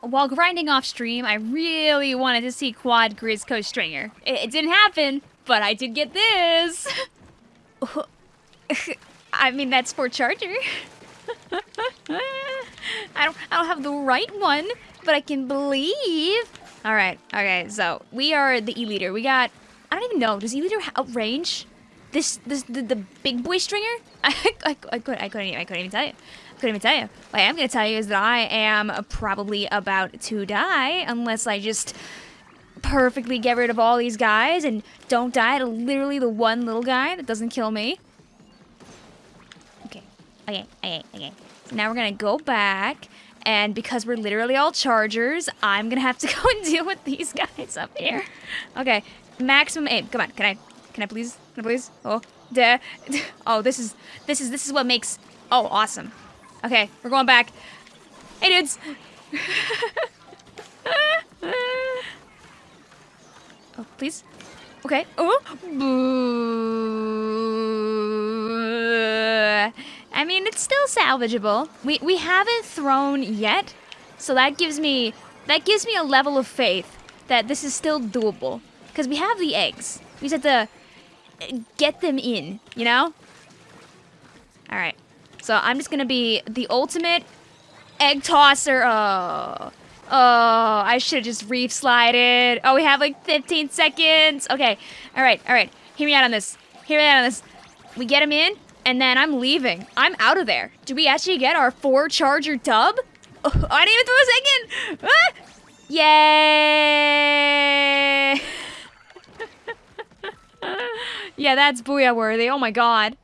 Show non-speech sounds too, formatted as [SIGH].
while grinding off stream, I really wanted to see Quad Grizzco Stringer. It, it didn't happen, but I did get this. [LAUGHS] I mean, that's for Charger. [LAUGHS] I don't, I don't have the right one, but I can believe. All right, okay, so we are the E-liter. We got, I don't even know, does E-liter have outrange this, this, the, the big boy stringer? [LAUGHS] I, I, I, couldn't, I, couldn't, I couldn't even tell you. I couldn't even tell you. What I am going to tell you is that I am probably about to die unless I just perfectly get rid of all these guys and don't die to literally the one little guy that doesn't kill me. Okay, okay, okay, okay. So now we're gonna go back, and because we're literally all chargers, I'm gonna have to [LAUGHS] go and deal with these guys up here. Okay, maximum aim. Come on, can I, can I please, can I please? Oh, duh. Oh, this is, this is, this is what makes. Oh, awesome. Okay, we're going back. Hey, dudes. [LAUGHS] oh, please. Okay. Oh. Boo. I mean, it's still salvageable. We we haven't thrown yet, so that gives me that gives me a level of faith that this is still doable because we have the eggs. We just have to get them in, you know? All right. So I'm just gonna be the ultimate egg tosser. Oh, oh, I should have just reef slided. Oh, we have like 15 seconds. Okay, all right, all right. Hear me out on this. Hear me out on this. We get him in, and then I'm leaving. I'm out of there. Do we actually get our four charger tub? Oh, [LAUGHS] I didn't even throw a second. Ah! Yay! Yeah, that's booyah worthy. Oh my god.